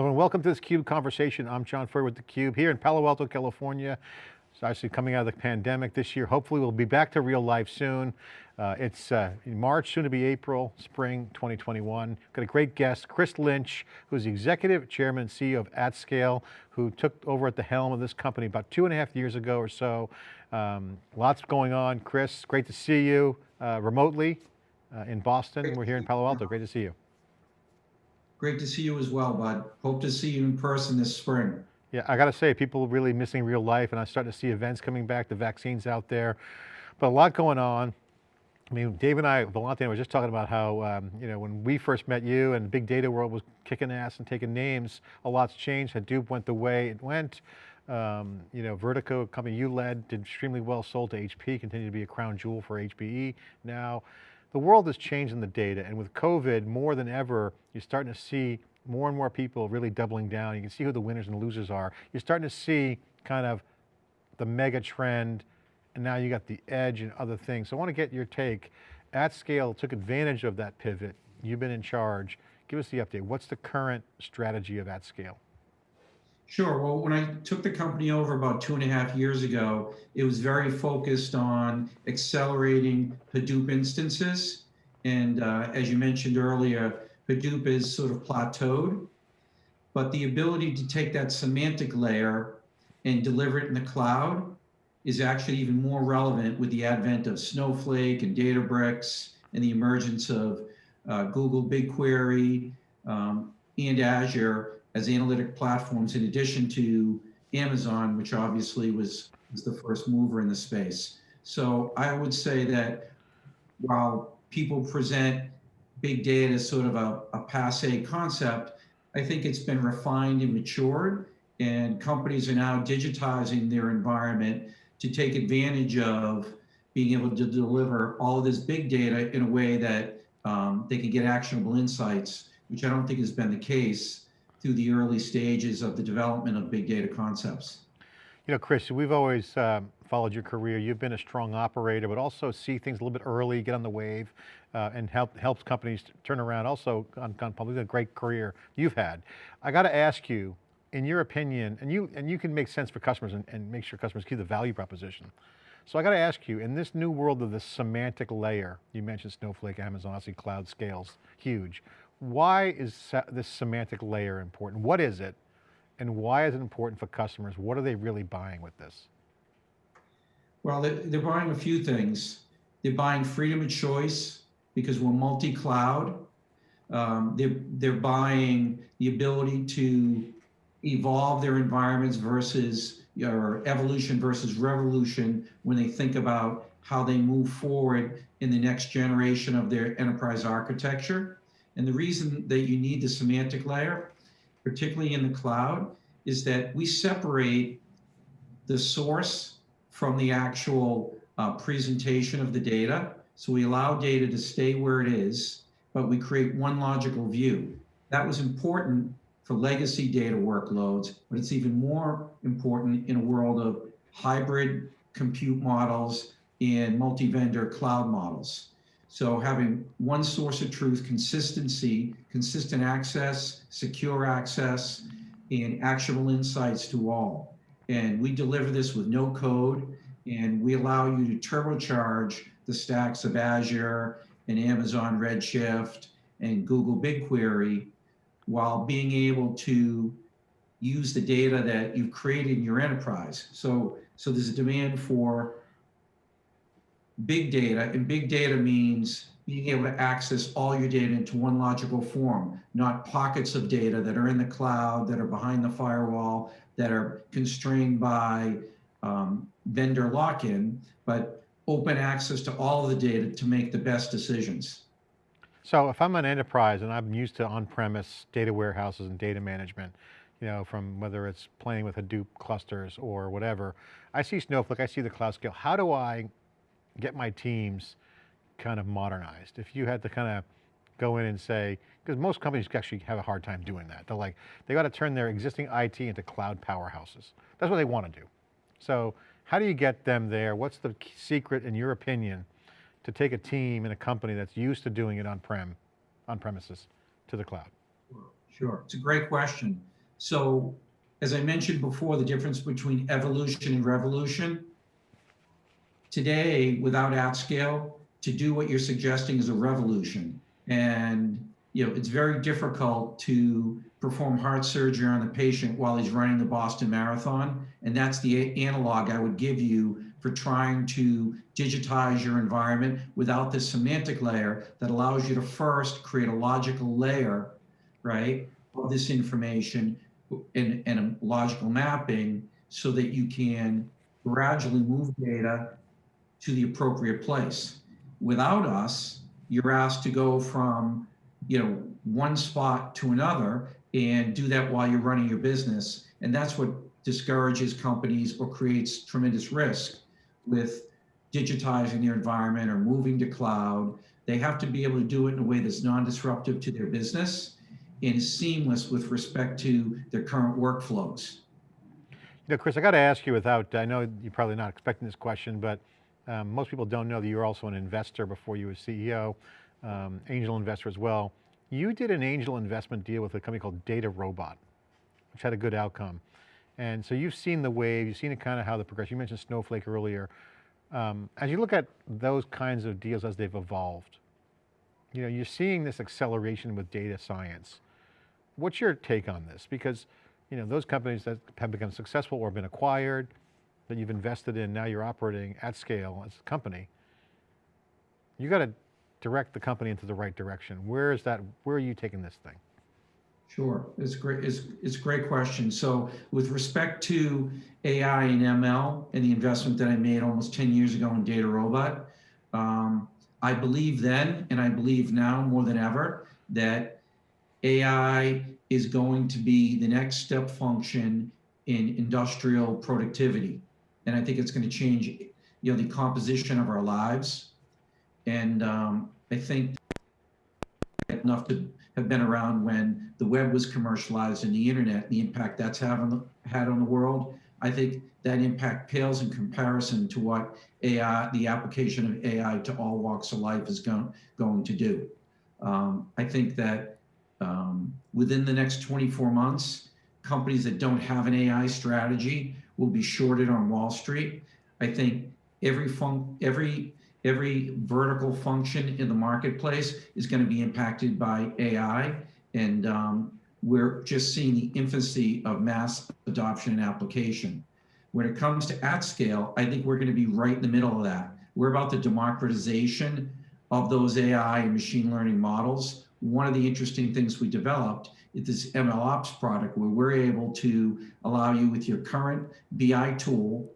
Hello and welcome to this CUBE conversation. I'm John Furrier with theCUBE here in Palo Alto, California. It's actually coming out of the pandemic this year. Hopefully we'll be back to real life soon. Uh, it's uh, March, soon to be April, spring 2021. Got a great guest, Chris Lynch, who's the executive chairman and CEO of AtScale, who took over at the helm of this company about two and a half years ago or so. Um, lots going on. Chris, great to see you uh, remotely uh, in Boston. We're here in Palo Alto, great to see you. Great to see you as well, bud. Hope to see you in person this spring. Yeah, I got to say, people are really missing real life and I'm starting to see events coming back, the vaccines out there, but a lot going on. I mean, Dave and I, Vellante, were just talking about how, um, you know, when we first met you and big data world was kicking ass and taking names, a lot's changed. Hadoop went the way it went. Um, you know, Vertica, a company you led, did extremely well, sold to HP, continued to be a crown jewel for HPE now the world has changed in the data and with COVID more than ever, you're starting to see more and more people really doubling down. You can see who the winners and losers are. You're starting to see kind of the mega trend and now you got the edge and other things. So I want to get your take. AtScale, took advantage of that pivot. You've been in charge. Give us the update. What's the current strategy of AtScale? Sure. Well, when I took the company over about two and a half years ago, it was very focused on accelerating Hadoop instances. And uh, as you mentioned earlier, Hadoop is sort of plateaued, but the ability to take that semantic layer and deliver it in the cloud is actually even more relevant with the advent of Snowflake and Databricks and the emergence of uh, Google BigQuery um, and Azure as analytic platforms in addition to Amazon, which obviously was, was the first mover in the space. So I would say that while people present big data as sort of a, a passe concept, I think it's been refined and matured and companies are now digitizing their environment to take advantage of being able to deliver all of this big data in a way that um, they can get actionable insights, which I don't think has been the case through the early stages of the development of big data concepts. You know, Chris, we've always um, followed your career. You've been a strong operator, but also see things a little bit early, get on the wave, uh, and help helps companies turn around. Also, on, on public, a great career you've had. I got to ask you, in your opinion, and you and you can make sense for customers and, and make sure customers keep the value proposition. So I got to ask you, in this new world of the semantic layer, you mentioned Snowflake, Amazon, obviously cloud scales, huge. Why is this semantic layer important? What is it? And why is it important for customers? What are they really buying with this? Well, they're buying a few things. They're buying freedom of choice because we're multi-cloud. Um, they're, they're buying the ability to evolve their environments versus or evolution versus revolution when they think about how they move forward in the next generation of their enterprise architecture. And the reason that you need the semantic layer, particularly in the cloud, is that we separate the source from the actual uh, presentation of the data. So we allow data to stay where it is, but we create one logical view. That was important for legacy data workloads, but it's even more important in a world of hybrid compute models and multi-vendor cloud models. So having one source of truth, consistency, consistent access, secure access, and actionable insights to all. And we deliver this with no code, and we allow you to turbocharge the stacks of Azure and Amazon Redshift and Google BigQuery while being able to use the data that you've created in your enterprise. So, so there's a demand for big data, and big data means being able to access all your data into one logical form, not pockets of data that are in the cloud, that are behind the firewall, that are constrained by um, vendor lock-in, but open access to all the data to make the best decisions. So if I'm an enterprise and I'm used to on-premise data warehouses and data management, you know, from whether it's playing with Hadoop clusters or whatever, I see Snowflake, I see the cloud scale. How do I get my teams kind of modernized? If you had to kind of go in and say, because most companies actually have a hard time doing that. They're like, they got to turn their existing IT into cloud powerhouses. That's what they want to do. So how do you get them there? What's the secret, in your opinion, to take a team in a company that's used to doing it on-prem, on premises, to the cloud? Sure. It's a great question. So, as I mentioned before, the difference between evolution and revolution. Today, without AtScale, to do what you're suggesting is a revolution. And, you know, it's very difficult to perform heart surgery on the patient while he's running the Boston Marathon. And that's the analog I would give you for trying to digitize your environment without this semantic layer that allows you to first create a logical layer, right, of this information and, and a logical mapping so that you can gradually move data to the appropriate place. Without us, you're asked to go from, you know, one spot to another and do that while you're running your business. And that's what discourages companies or creates tremendous risk with digitizing their environment or moving to cloud. They have to be able to do it in a way that's non-disruptive to their business and seamless with respect to their current workflows. You know, Chris, I got to ask you without, I know you're probably not expecting this question, but um, most people don't know that you're also an investor before you were CEO, um, angel investor as well. You did an angel investment deal with a company called DataRobot, which had a good outcome. And so you've seen the wave, you've seen kind of how the progression, you mentioned Snowflake earlier. Um, as you look at those kinds of deals as they've evolved, you know, you're seeing this acceleration with data science. What's your take on this? Because, you know, those companies that have become successful or been acquired, that you've invested in, now you're operating at scale as a company, you got to direct the company into the right direction. Where is that, where are you taking this thing? Sure, it's great. It's, it's a great question. So with respect to AI and ML and the investment that I made almost 10 years ago in DataRobot, um, I believe then, and I believe now more than ever, that AI is going to be the next step function in industrial productivity. And I think it's going to change, you know, the composition of our lives. And um, I think enough to have been around when the web was commercialized and the internet, the impact that's having, had on the world. I think that impact pales in comparison to what AI, the application of AI to all walks of life is going, going to do. Um, I think that um, within the next 24 months, companies that don't have an AI strategy will be shorted on Wall Street. I think every fun, every every vertical function in the marketplace is going to be impacted by AI. And um, we're just seeing the infancy of mass adoption and application. When it comes to AtScale, I think we're going to be right in the middle of that. We're about the democratization of those AI and machine learning models. One of the interesting things we developed is this MLOps product where we're able to allow you with your current BI tool,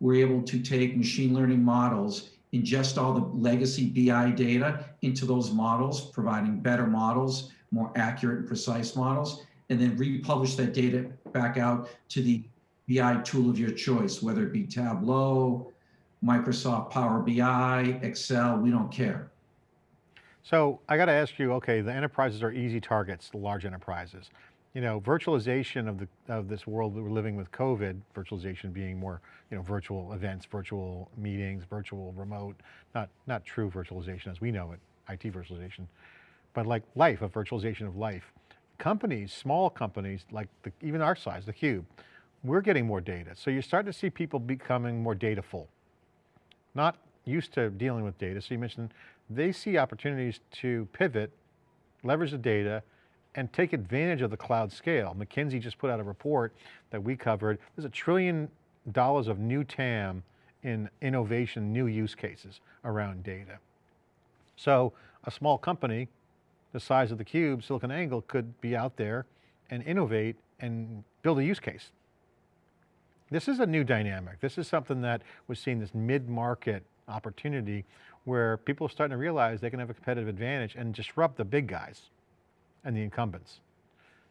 we're able to take machine learning models ingest all the legacy BI data into those models, providing better models, more accurate and precise models, and then republish that data back out to the BI tool of your choice, whether it be Tableau, Microsoft Power BI, Excel, we don't care. So I got to ask you, okay, the enterprises are easy targets, the large enterprises you know, virtualization of the of this world that we're living with COVID, virtualization being more, you know, virtual events, virtual meetings, virtual remote, not not true virtualization as we know it, IT virtualization, but like life, a virtualization of life. Companies, small companies, like the, even our size, the Cube, we're getting more data. So you're starting to see people becoming more dataful, not used to dealing with data. So you mentioned they see opportunities to pivot, leverage the data, and take advantage of the cloud scale. McKinsey just put out a report that we covered. There's a trillion dollars of new TAM in innovation, new use cases around data. So a small company the size of the cube, SiliconANGLE could be out there and innovate and build a use case. This is a new dynamic. This is something that we're seeing this mid-market opportunity where people are starting to realize they can have a competitive advantage and disrupt the big guys and the incumbents.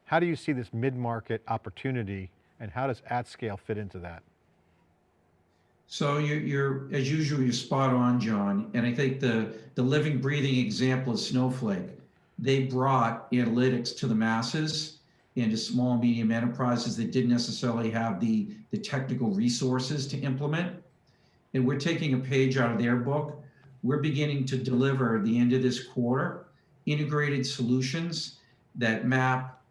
How do you see this mid-market opportunity and how does AtScale fit into that? So you're, you're, as usual, you're spot on, John. And I think the, the living, breathing example is Snowflake. They brought analytics to the masses and to small, medium enterprises that didn't necessarily have the, the technical resources to implement. And we're taking a page out of their book. We're beginning to deliver the end of this quarter integrated solutions that map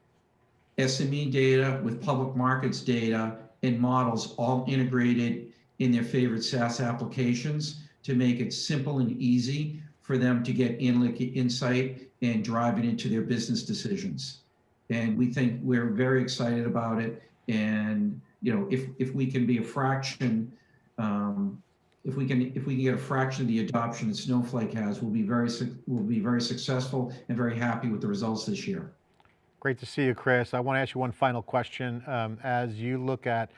SME data with public markets data and models all integrated in their favorite SaaS applications to make it simple and easy for them to get insight and drive it into their business decisions. And we think we're very excited about it. And you know, if if we can be a fraction, um, if we can if we can get a fraction of the adoption that Snowflake has, we'll be very we'll be very successful and very happy with the results this year. Great to see you, Chris. I want to ask you one final question. Um, as you look at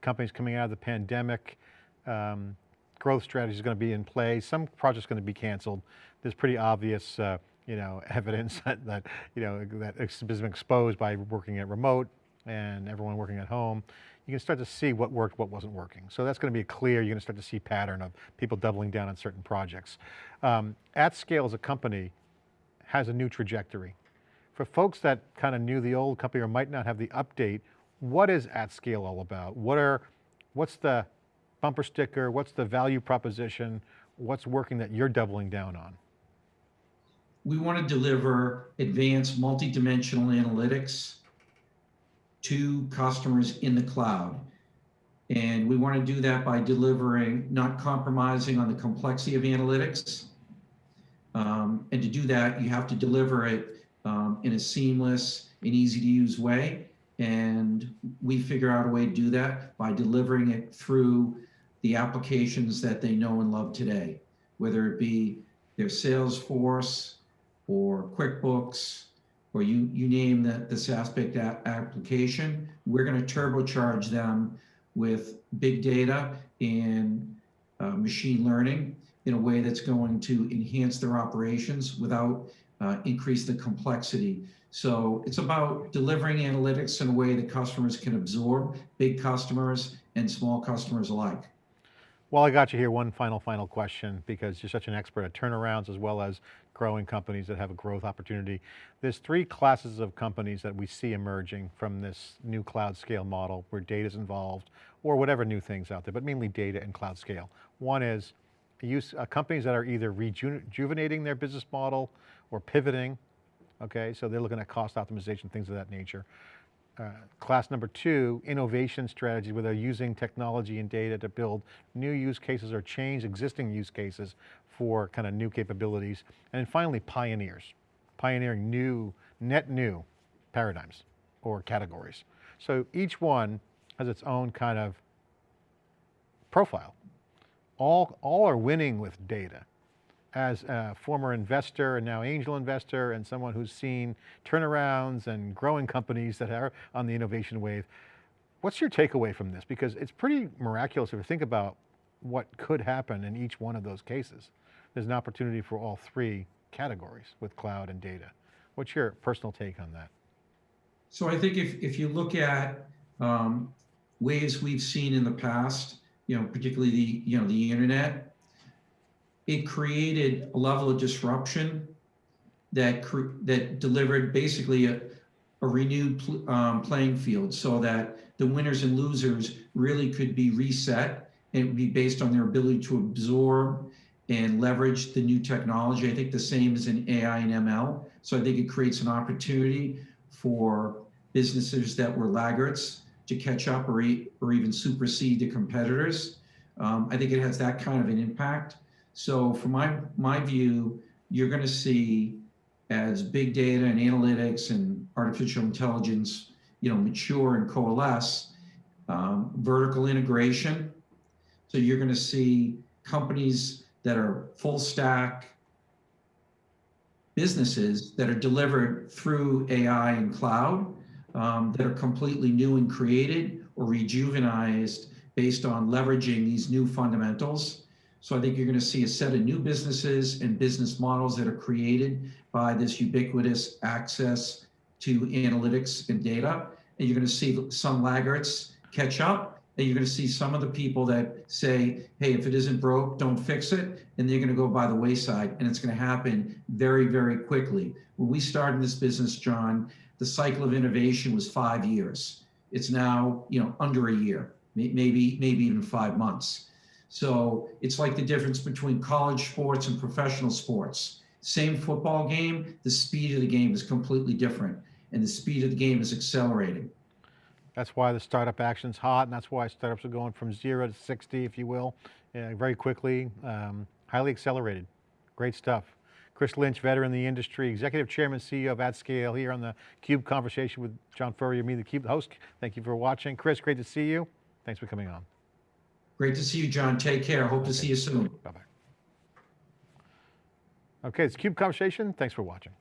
companies coming out of the pandemic, um, growth strategy is going to be in play. Some projects are going to be canceled. There's pretty obvious, uh, you know, evidence that, that, you know, that has been exposed by working at remote and everyone working at home. You can start to see what worked, what wasn't working. So that's going to be clear. You're going to start to see pattern of people doubling down on certain projects. Um, AtScale as a company has a new trajectory for folks that kind of knew the old company or might not have the update, what is AtScale all about? What are, what's the bumper sticker? What's the value proposition? What's working that you're doubling down on? We want to deliver advanced multi-dimensional analytics to customers in the cloud. And we want to do that by delivering, not compromising on the complexity of analytics. Um, and to do that, you have to deliver it um, in a seamless and easy to use way. And we figure out a way to do that by delivering it through the applications that they know and love today, whether it be their Salesforce or QuickBooks, or you, you name the, the SaaS-based application, we're going to turbocharge them with big data and uh, machine learning in a way that's going to enhance their operations without uh, increase the complexity. So it's about delivering analytics in a way that customers can absorb, big customers and small customers alike. Well, I got you here. One final, final question, because you're such an expert at turnarounds as well as growing companies that have a growth opportunity. There's three classes of companies that we see emerging from this new cloud scale model where data is involved or whatever new things out there, but mainly data and cloud scale. One is use, uh, companies that are either rejuvenating their business model or pivoting, okay? So they're looking at cost optimization, things of that nature. Uh, class number two, innovation strategies where they're using technology and data to build new use cases or change existing use cases for kind of new capabilities. And then finally, pioneers, pioneering new, net new paradigms or categories. So each one has its own kind of profile. All, all are winning with data as a former investor and now angel investor and someone who's seen turnarounds and growing companies that are on the innovation wave, what's your takeaway from this? Because it's pretty miraculous if you think about what could happen in each one of those cases. There's an opportunity for all three categories with cloud and data. What's your personal take on that? So I think if, if you look at um, ways we've seen in the past, you know, particularly the, you know, the internet, it created a level of disruption that that delivered basically a, a renewed pl um, playing field so that the winners and losers really could be reset and be based on their ability to absorb and leverage the new technology. I think the same is in AI and ML. So I think it creates an opportunity for businesses that were laggards to catch up or, e or even supersede the competitors. Um, I think it has that kind of an impact. So from my, my view, you're going to see as big data and analytics and artificial intelligence, you know, mature and coalesce, um, vertical integration. So you're going to see companies that are full stack businesses that are delivered through AI and cloud um, that are completely new and created or rejuvenized based on leveraging these new fundamentals so I think you're going to see a set of new businesses and business models that are created by this ubiquitous access to analytics and data. And you're going to see some laggards catch up. And you're going to see some of the people that say, hey, if it isn't broke, don't fix it. And they're going to go by the wayside. And it's going to happen very, very quickly. When we started this business, John, the cycle of innovation was five years. It's now, you know, under a year, maybe, maybe even five months. So it's like the difference between college sports and professional sports. Same football game, the speed of the game is completely different. and the speed of the game is accelerating. That's why the startup action's hot, and that's why startups are going from zero to 60, if you will, uh, very quickly, um, highly accelerated. Great stuff. Chris Lynch, veteran in the industry, executive chairman, CEO of AtScale, here on the Cube conversation with John Furrier, me, the Cube host. Thank you for watching. Chris, great to see you. Thanks for coming on. Great to see you, John. Take care. Hope to see you soon. Bye bye. Okay, it's Cube conversation. Thanks for watching.